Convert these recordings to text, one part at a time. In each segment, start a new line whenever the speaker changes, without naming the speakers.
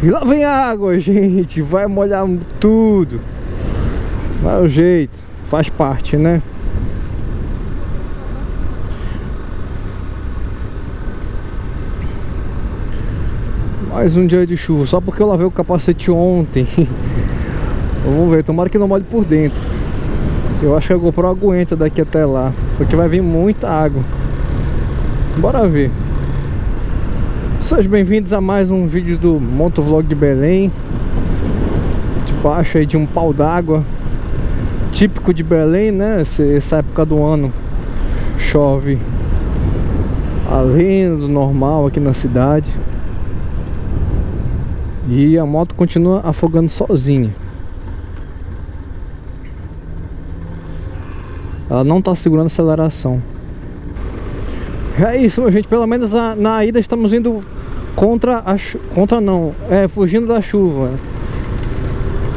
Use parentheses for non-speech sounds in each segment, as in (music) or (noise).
E lá vem água, (laughs) gente. Vai molhar tudo. Vai é o jeito. Faz parte, né? Mais um dia de chuva. Só porque eu lavei o capacete ontem. (laughs) Vamos ver. Tomara que não molhe por dentro. Eu acho que a GoPro aguenta daqui até lá. Porque vai vir muita água. Bora ver. Sejam bem-vindos a mais um vídeo do Motovlog de Belém. Debaixo aí de um pau d'água. Típico de Belém, né? Essa época do ano. Chove Além do normal aqui na cidade. E a moto continua afogando sozinha. Ela não está segurando a aceleração. É isso, gente. Pelo menos na, na ida estamos indo contra a contra não, é fugindo da chuva.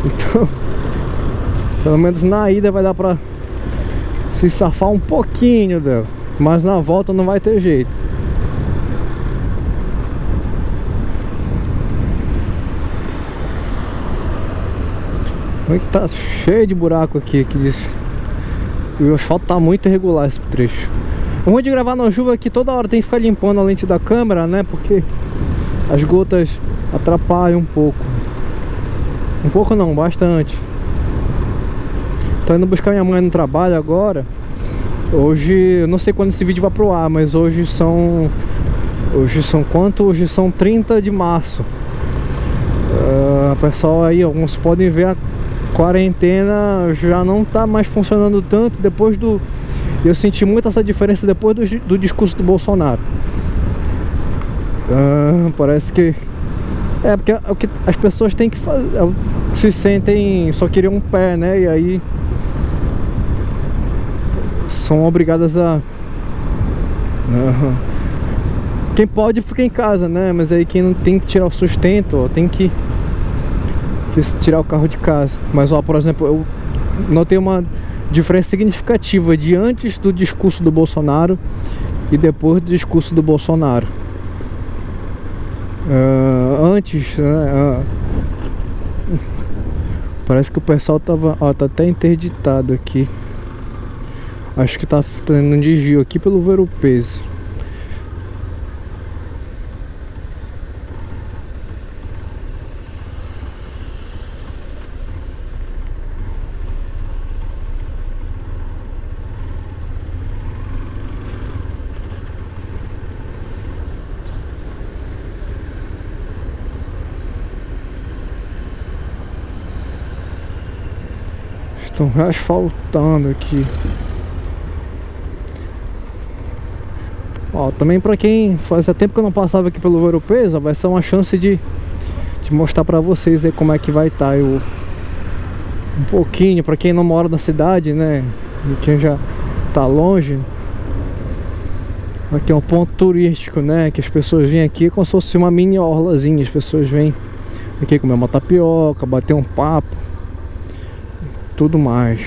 Então, pelo menos na ida vai dar pra se safar um pouquinho dela, mas na volta não vai ter jeito. Tá cheio de buraco aqui, que diz. O asfalto tá muito irregular esse trecho. O ruim de gravar na chuva é que toda hora tem que ficar limpando a lente da câmera, né? Porque as gotas atrapalham um pouco. Um pouco não, bastante. Tô indo buscar minha mãe no trabalho agora. Hoje, eu não sei quando esse vídeo vai pro ar Mas hoje são... Hoje são quanto? Hoje são 30 de março. Uh, Pessoal aí, alguns podem ver a quarentena já não tá mais funcionando tanto. Depois do... Eu senti muito essa diferença depois do, do discurso do Bolsonaro ah, parece que... É, porque é o que as pessoas têm que fazer... É se sentem... Só queriam um pé, né? E aí... São obrigadas a... Quem pode fica em casa, né? Mas aí quem não tem que tirar o sustento, ó, tem que tirar o carro de casa. Mas, ó, por exemplo, eu notei uma diferença significativa de antes do discurso do Bolsonaro e depois do discurso do Bolsonaro uh, antes, né, uh, parece que o pessoal tava, ó, tá até interditado aqui. Acho que tá tendo um desvio aqui pelo Ver o Peso. Estão asfaltando aqui. Ó, também para quem fazia tempo que eu não passava aqui pelo Europeza, vai ser uma chance de, de mostrar para vocês aí como é que vai estar tá, um pouquinho para quem não mora na cidade, né? E quem já tá longe. Aqui é um ponto turístico, né? Que as pessoas vêm aqui como se fosse uma mini orlazinha. As pessoas vêm aqui comer uma tapioca, bater um papo tudo mais.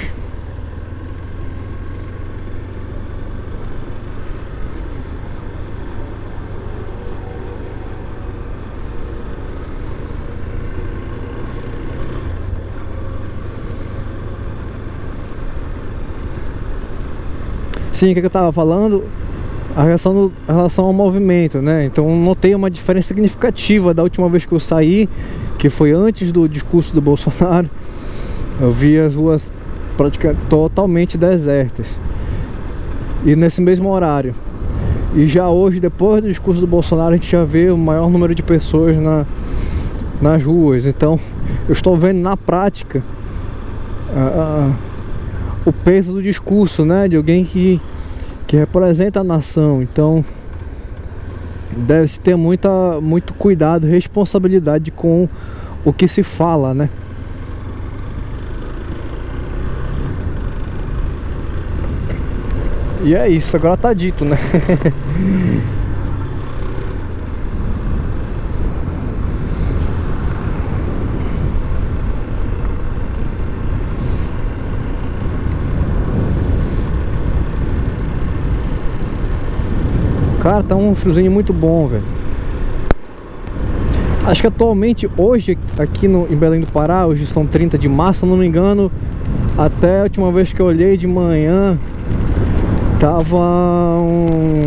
Sim, o que eu estava falando? A relação, a relação ao movimento, né? Então notei uma diferença significativa da última vez que eu saí, que foi antes do discurso do Bolsonaro eu vi as ruas praticamente totalmente desertas. E nesse mesmo horário. E já hoje depois do discurso do Bolsonaro a gente já vê o maior número de pessoas na, nas ruas. Então eu estou vendo na prática o peso do discurso né de alguém que que representa a nação. Então deve-se ter muita muito cuidado responsabilidade com o que se fala né E é isso, agora tá dito, né? Cara, tá um friozinho muito bom, velho Acho que atualmente, hoje, aqui no, em Belém do Pará, hoje estão 30 de março, se não me engano, até a última vez que eu olhei de manhã, tava um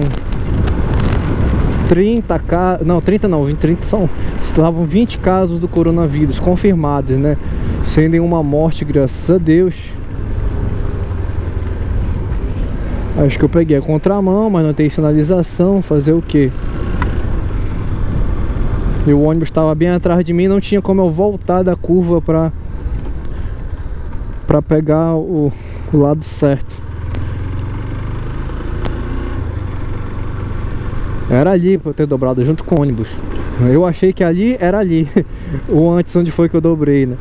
30 casos, não, 30 não, 20, 30 são, estavam 20 casos do coronavírus confirmados, né? Sem nenhuma morte, graças a Deus. Acho que eu peguei a contramão, mas não tem sinalização, fazer o que? E o ônibus estava bem atrás de mim, não tinha como eu voltar da curva para para pegar o, o lado certo. Era ali para eu ter dobrado junto com o ônibus. Eu achei que ali era ali. (laughs) o antes onde foi que eu dobrei, né?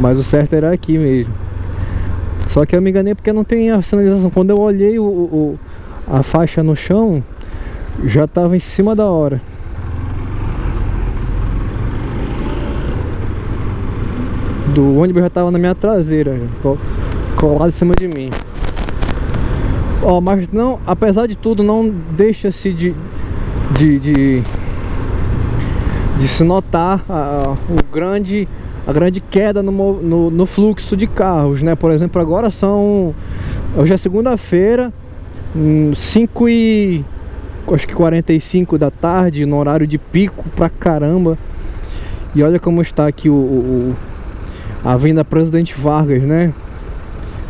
Mas o certo era aqui mesmo. Só que eu me enganei porque não tem a sinalização. Quando eu olhei o, o a faixa no chão, já estava em cima da hora. Do ônibus já estava na minha traseira, colado em cima de mim. Ó, mas não, apesar de tudo, não deixa-se de, de, de, de, se notar a, o grande, a grande queda no, no, no, fluxo de carros, né? Por exemplo, agora são... Hoje é segunda-feira, 5 hum, e... Acho que 45 da tarde, no horário de pico pra caramba. E olha como está aqui o, o a Avenida Presidente Vargas, né?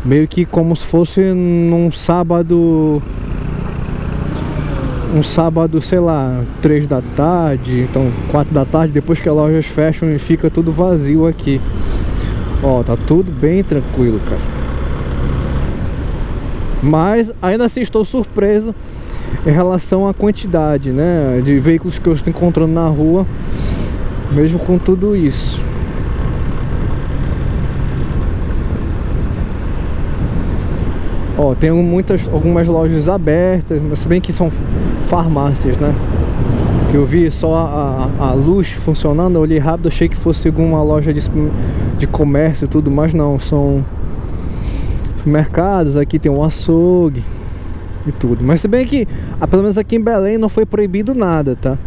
Meio que como se fosse num sábado um sábado, sei lá, 3 da tarde, então 4 da tarde, depois que as lojas fecham e fica tudo vazio aqui. Ó, tá tudo bem tranquilo, cara. Mas ainda assim estou surpreso em relação à quantidade, né, de veículos que eu estou encontrando na rua, mesmo com tudo isso. Ó, tem muitas, algumas lojas abertas, mas se bem que são farmácias, né? Que eu vi só a, a, luz funcionando, eu olhei rápido, achei que fosse alguma loja de, de comércio e tudo, mas não, são mercados, aqui tem um açougue e tudo. Mas se bem que, ah, pelo menos aqui em Belém não foi proibido nada, tá?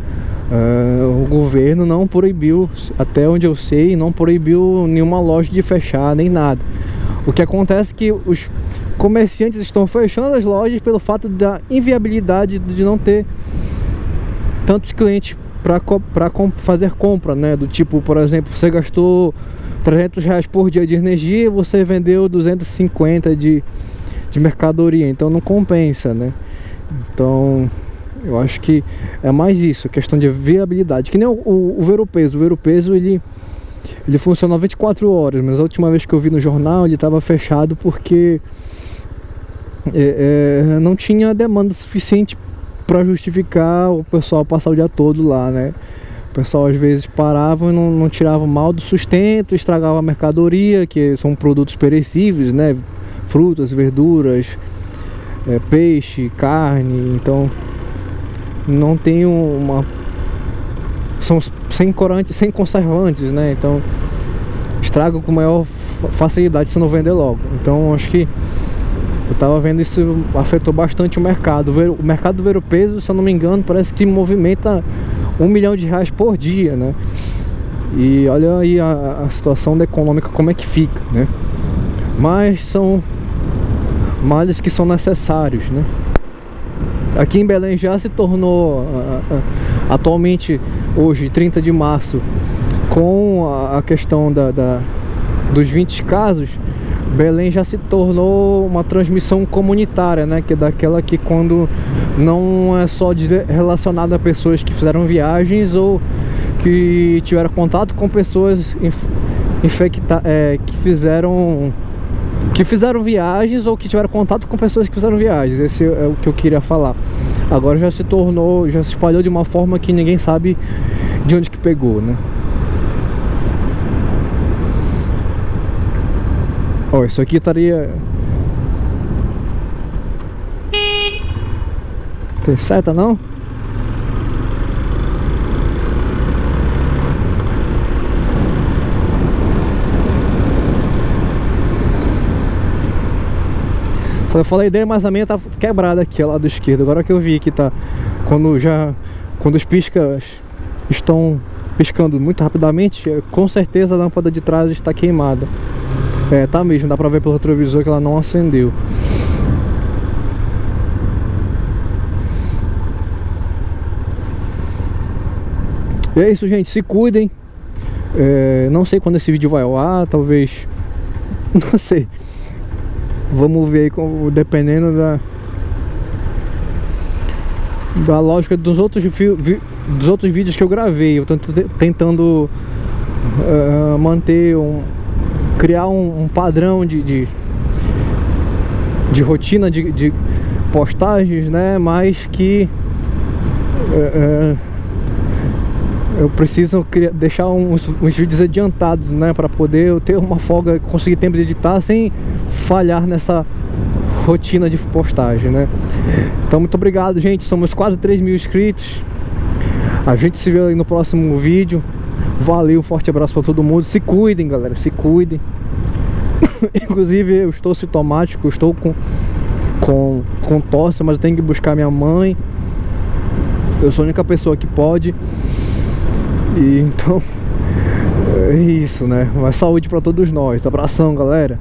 Uh, o governo não proibiu, até onde eu sei, não proibiu nenhuma loja de fechar, nem nada. O que acontece é que os comerciantes estão fechando as lojas pelo fato da inviabilidade de não ter tantos clientes para fazer compra, né? Do tipo, por exemplo, você gastou 300 reais por dia de energia e você vendeu 250 de, de mercadoria, então não compensa, né? Então, eu acho que é mais isso, questão de viabilidade. Que nem o, o, o Veropeso, o ele, ele funciona 24 horas, mas a última vez que eu vi no jornal ele estava fechado porque é, é, não tinha demanda suficiente para justificar o pessoal passar o dia todo lá, né? O pessoal às vezes parava e não, não tirava mal do sustento, estragava a mercadoria, que são produtos perecíveis, né? Frutas, verduras, é, peixe, carne, então não tem uma são sem corantes, sem conservantes, né? Então estraga com maior facilidade se não vender logo. Então acho que eu tava vendo isso afetou bastante o mercado. O mercado do ver peso, se eu não me engano, parece que movimenta um milhão de reais por dia, né? E olha aí a, a situação econômica como é que fica, né? Mas são males que são necessários, né? Aqui em Belém já se tornou atualmente hoje 30 de março com a questão da, da dos 20 casos Belém já se tornou uma transmissão comunitária, né? Que é daquela que quando não é só relacionada a pessoas que fizeram viagens ou que tiveram contato com pessoas infecta é, que fizeram que fizeram viagens ou que tiveram contato com pessoas que fizeram viagens. Esse é o que eu queria falar. Agora já se tornou, já se espalhou de uma forma que ninguém sabe de onde que pegou, né? Ó, isso aqui estaria... Tem seta não? Eu falei ideia, mas a minha tá quebrada aqui, ao lado esquerdo. Agora que eu vi que tá... Quando já... Quando os piscas estão piscando muito rapidamente, com certeza a lâmpada de trás está queimada. É, tá mesmo, dá pra ver pelo retrovisor que ela não acendeu. E é isso, gente. Se cuidem. É, não sei quando esse vídeo vai ao ar, talvez. (laughs) Não sei. Vamos ver aí, com, dependendo da. Da lógica dos outros, dos outros vídeos que eu gravei. Eu tô tentando uh, manter um. Criar um, um padrão de, de, de rotina de, de, postagens, né? Mas que. Uh, eu preciso criar, deixar uns, uns, vídeos adiantados, né? Para poder eu ter uma folga, conseguir tempo de editar sem falhar nessa rotina de postagem, né? Então, muito obrigado, gente. Somos quase 3 mil inscritos. A gente se vê aí no próximo vídeo. Valeu, forte abraço para todo mundo. Se cuidem, galera, se cuidem. (coughs) Inclusive, eu estou sintomático, estou com, com, com tosse, mas eu tenho que buscar minha mãe. Eu sou a única pessoa que pode. E então (laughs) é isso, né? Mas saúde para todos nós. Abração, galera.